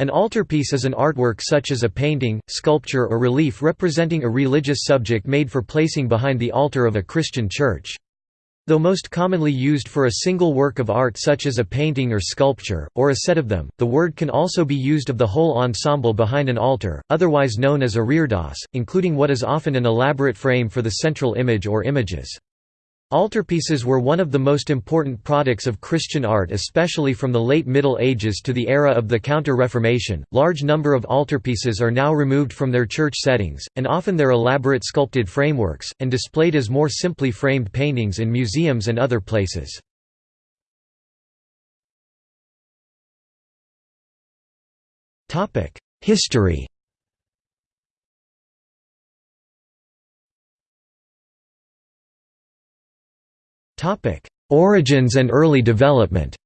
An altarpiece is an artwork such as a painting, sculpture or relief representing a religious subject made for placing behind the altar of a Christian church. Though most commonly used for a single work of art such as a painting or sculpture, or a set of them, the word can also be used of the whole ensemble behind an altar, otherwise known as a reredos, including what is often an elaborate frame for the central image or images. Altarpieces were one of the most important products of Christian art especially from the late Middle Ages to the era of the Counter-Reformation. Large number of altarpieces are now removed from their church settings, and often their elaborate sculpted frameworks, and displayed as more simply framed paintings in museums and other places. History Origins and early development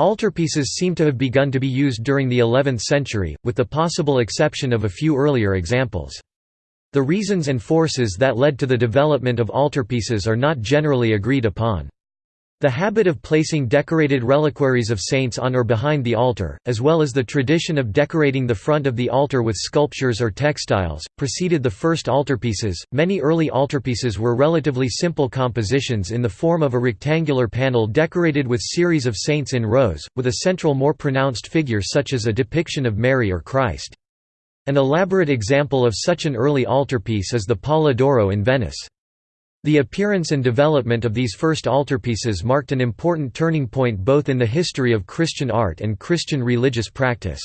Altarpieces seem to have begun to be used during the 11th century, with the possible exception of a few earlier examples. The reasons and forces that led to the development of altarpieces are not generally agreed upon. The habit of placing decorated reliquaries of saints on or behind the altar, as well as the tradition of decorating the front of the altar with sculptures or textiles, preceded the first altarpieces. Many early altarpieces were relatively simple compositions in the form of a rectangular panel decorated with series of saints in rows, with a central more pronounced figure such as a depiction of Mary or Christ. An elaborate example of such an early altarpiece is the Palla d'Oro in Venice. The appearance and development of these first altarpieces marked an important turning point both in the history of Christian art and Christian religious practice.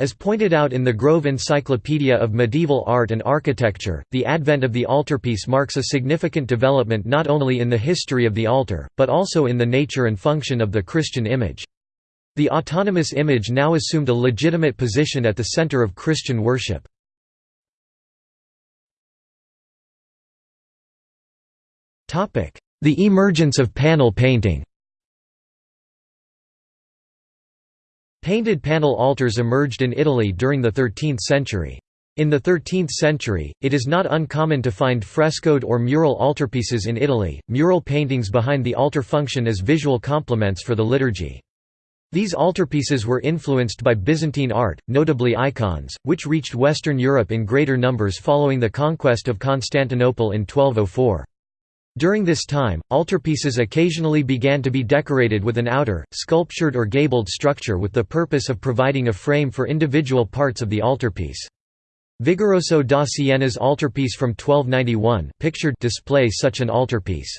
As pointed out in the Grove Encyclopedia of Medieval Art and Architecture, the advent of the altarpiece marks a significant development not only in the history of the altar, but also in the nature and function of the Christian image. The autonomous image now assumed a legitimate position at the center of Christian worship. The emergence of panel painting Painted panel altars emerged in Italy during the 13th century. In the 13th century, it is not uncommon to find frescoed or mural altarpieces in Italy, mural paintings behind the altar function as visual complements for the liturgy. These altarpieces were influenced by Byzantine art, notably icons, which reached Western Europe in greater numbers following the conquest of Constantinople in 1204. During this time, altarpieces occasionally began to be decorated with an outer, sculptured or gabled structure with the purpose of providing a frame for individual parts of the altarpiece. Vigoroso da Siena's altarpiece from 1291 pictured display such an altarpiece.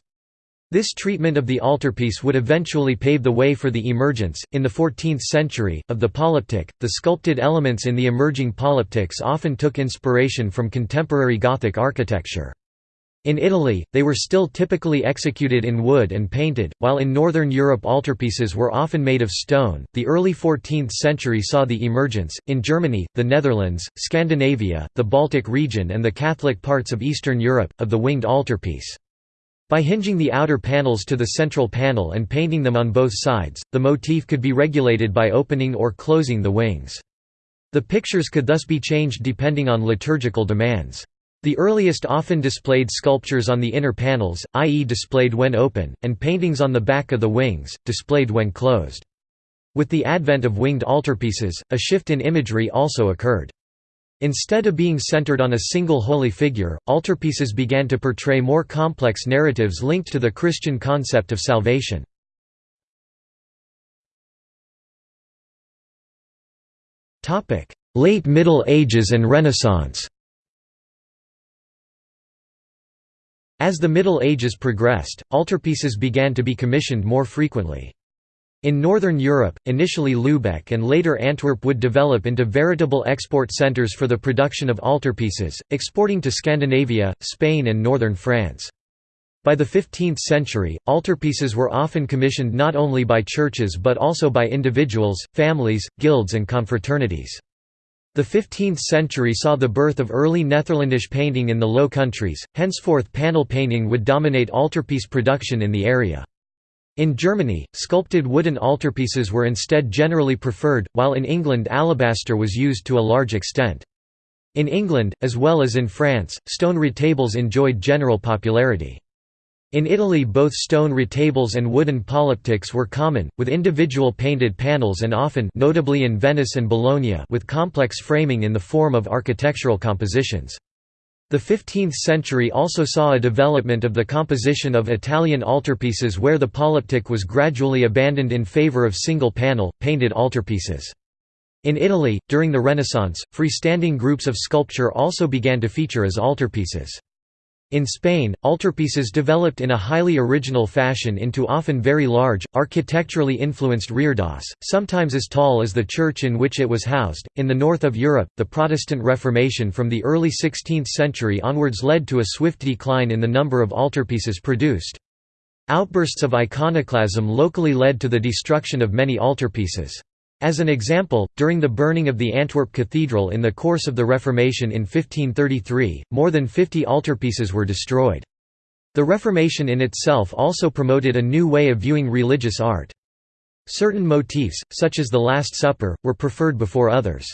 This treatment of the altarpiece would eventually pave the way for the emergence, in the 14th century, of the polyptych. The sculpted elements in the emerging polyptychs often took inspiration from contemporary Gothic architecture. In Italy, they were still typically executed in wood and painted, while in Northern Europe altarpieces were often made of stone. The early 14th century saw the emergence, in Germany, the Netherlands, Scandinavia, the Baltic region, and the Catholic parts of Eastern Europe, of the winged altarpiece. By hinging the outer panels to the central panel and painting them on both sides, the motif could be regulated by opening or closing the wings. The pictures could thus be changed depending on liturgical demands. The earliest often displayed sculptures on the inner panels, i.e. displayed when open, and paintings on the back of the wings, displayed when closed. With the advent of winged altarpieces, a shift in imagery also occurred. Instead of being centered on a single holy figure, altarpieces began to portray more complex narratives linked to the Christian concept of salvation. Late Middle Ages and Renaissance As the Middle Ages progressed, altarpieces began to be commissioned more frequently. In Northern Europe, initially Lübeck and later Antwerp would develop into veritable export centers for the production of altarpieces, exporting to Scandinavia, Spain and northern France. By the 15th century, altarpieces were often commissioned not only by churches but also by individuals, families, guilds and confraternities. The 15th century saw the birth of early Netherlandish painting in the Low Countries, henceforth panel painting would dominate altarpiece production in the area. In Germany, sculpted wooden altarpieces were instead generally preferred, while in England alabaster was used to a large extent. In England, as well as in France, stone retables enjoyed general popularity. In Italy both stone retables and wooden polyptychs were common, with individual painted panels and often notably in Venice and Bologna with complex framing in the form of architectural compositions. The 15th century also saw a development of the composition of Italian altarpieces where the polyptych was gradually abandoned in favor of single-panel, painted altarpieces. In Italy, during the Renaissance, freestanding groups of sculpture also began to feature as altarpieces. In Spain, altarpieces developed in a highly original fashion into often very large, architecturally influenced reredos, sometimes as tall as the church in which it was housed. In the north of Europe, the Protestant Reformation from the early 16th century onwards led to a swift decline in the number of altarpieces produced. Outbursts of iconoclasm locally led to the destruction of many altarpieces. As an example, during the burning of the Antwerp Cathedral in the course of the Reformation in 1533, more than 50 altarpieces were destroyed. The Reformation in itself also promoted a new way of viewing religious art. Certain motifs, such as the Last Supper, were preferred before others.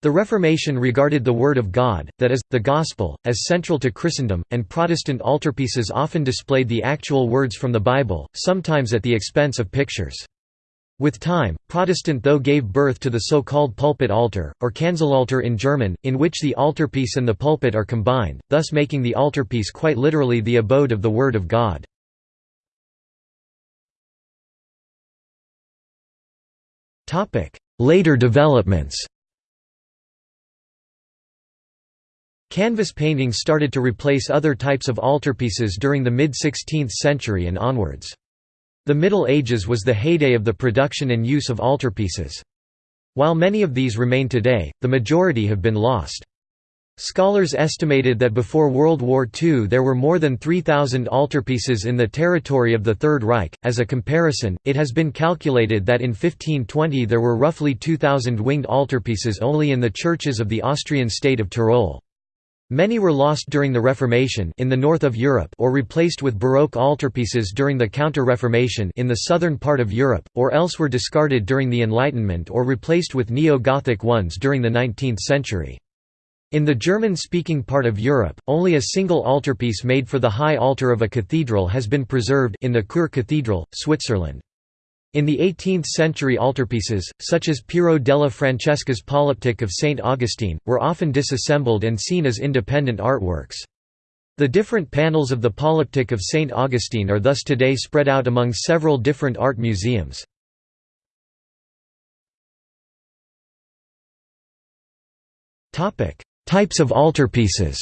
The Reformation regarded the Word of God, that is, the Gospel, as central to Christendom, and Protestant altarpieces often displayed the actual words from the Bible, sometimes at the expense of pictures. With time, Protestant though gave birth to the so-called pulpit altar, or Kanzelaltar in German, in which the altarpiece and the pulpit are combined, thus making the altarpiece quite literally the abode of the Word of God. Later developments Canvas painting started to replace other types of altarpieces during the mid-16th century and onwards. The Middle Ages was the heyday of the production and use of altarpieces. While many of these remain today, the majority have been lost. Scholars estimated that before World War II there were more than 3,000 altarpieces in the territory of the Third Reich. As a comparison, it has been calculated that in 1520 there were roughly 2,000 winged altarpieces only in the churches of the Austrian state of Tyrol. Many were lost during the Reformation in the north of Europe or replaced with Baroque altarpieces during the Counter-Reformation in the southern part of Europe, or else were discarded during the Enlightenment or replaced with Neo-Gothic ones during the 19th century. In the German-speaking part of Europe, only a single altarpiece made for the high altar of a cathedral has been preserved in the Chur Cathedral, Switzerland. In the 18th-century altarpieces, such as Piero della Francesca's Polyptych of St. Augustine, were often disassembled and seen as independent artworks. The different panels of the Polyptych of St. Augustine are thus today spread out among several different art museums. Types of altarpieces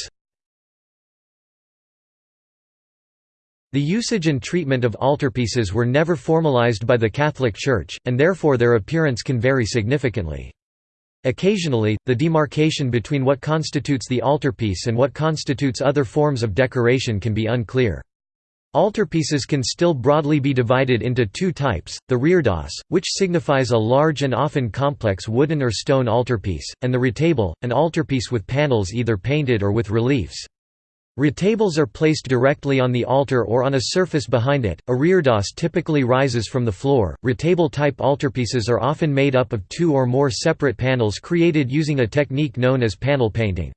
The usage and treatment of altarpieces were never formalized by the Catholic Church, and therefore their appearance can vary significantly. Occasionally, the demarcation between what constitutes the altarpiece and what constitutes other forms of decoration can be unclear. Altarpieces can still broadly be divided into two types, the reredos, which signifies a large and often complex wooden or stone altarpiece, and the retable, an altarpiece with panels either painted or with reliefs. Retables are placed directly on the altar or on a surface behind it. A reredos typically rises from the floor. Retable type altarpieces are often made up of two or more separate panels created using a technique known as panel painting.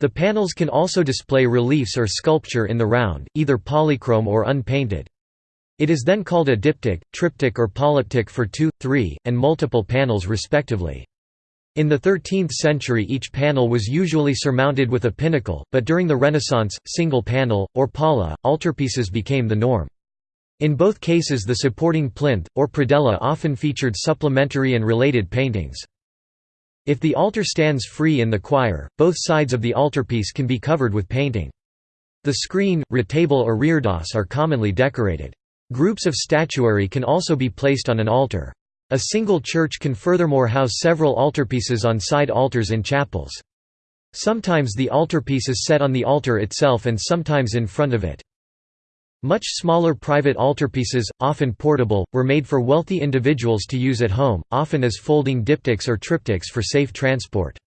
The panels can also display reliefs or sculpture in the round, either polychrome or unpainted. It is then called a diptych, triptych or polyptych for two, three, and multiple panels respectively. In the 13th century each panel was usually surmounted with a pinnacle, but during the Renaissance, single panel, or palla, altarpieces became the norm. In both cases the supporting plinth, or predella often featured supplementary and related paintings. If the altar stands free in the choir, both sides of the altarpiece can be covered with painting. The screen, retable or reredos are commonly decorated. Groups of statuary can also be placed on an altar. A single church can furthermore house several altarpieces on side altars in chapels. Sometimes the altarpiece is set on the altar itself and sometimes in front of it. Much smaller private altarpieces, often portable, were made for wealthy individuals to use at home, often as folding diptychs or triptychs for safe transport.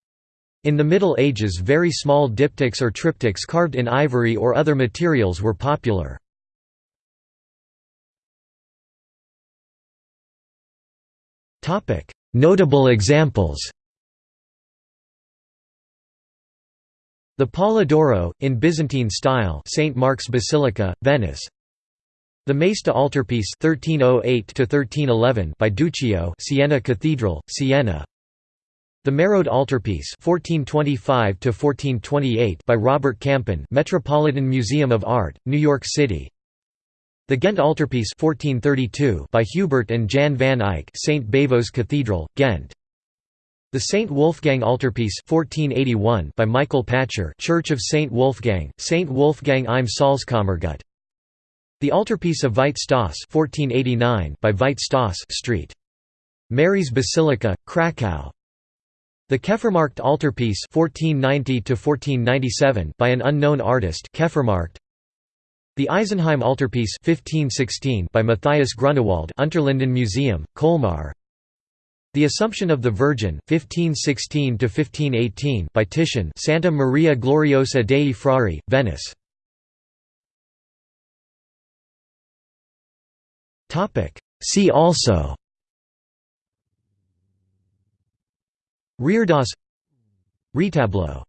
In the Middle Ages very small diptychs or triptychs carved in ivory or other materials were popular. Notable examples The Palla d'Oro, in Byzantine style St. Mark's Basilica, Venice The Maesta altarpiece 1308 to 1311 by Duccio, Siena Cathedral, Siena. The Merode altarpiece 1425 to 1428 by Robert Campin, Metropolitan Museum of Art, New York City. The Ghent altarpiece 1432 by Hubert and Jan van Eyck, St Bavo's Cathedral, Ghent. The St Wolfgang altarpiece 1481 by Michael Pacher, Church of St Wolfgang, St Wolfgang im Salzkammergut. The altarpiece of Veit Stoss 1489 by Veit Stoss Street. Mary's Basilica, Krakow. The Kefermarkt altarpiece 1490 1497 by an unknown artist Kefermarkt. The Isenheim altarpiece 1516 by Matthias Grunewald Unterlinden Museum, Colmar. The Assumption of the Virgin 1516 1518 by Titian Santa Maria Gloriosa dei Frari, Venice. See also Reredos Retablo